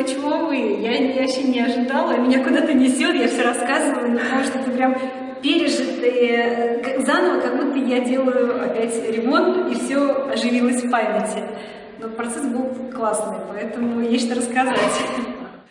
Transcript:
И чего вы? Я вообще не ожидала. Меня куда-то несет, я все рассказываю, потому что это прям пережитые заново, как будто я делаю опять ремонт, и все оживилось в памяти. Но процесс был классный, поэтому есть что рассказать.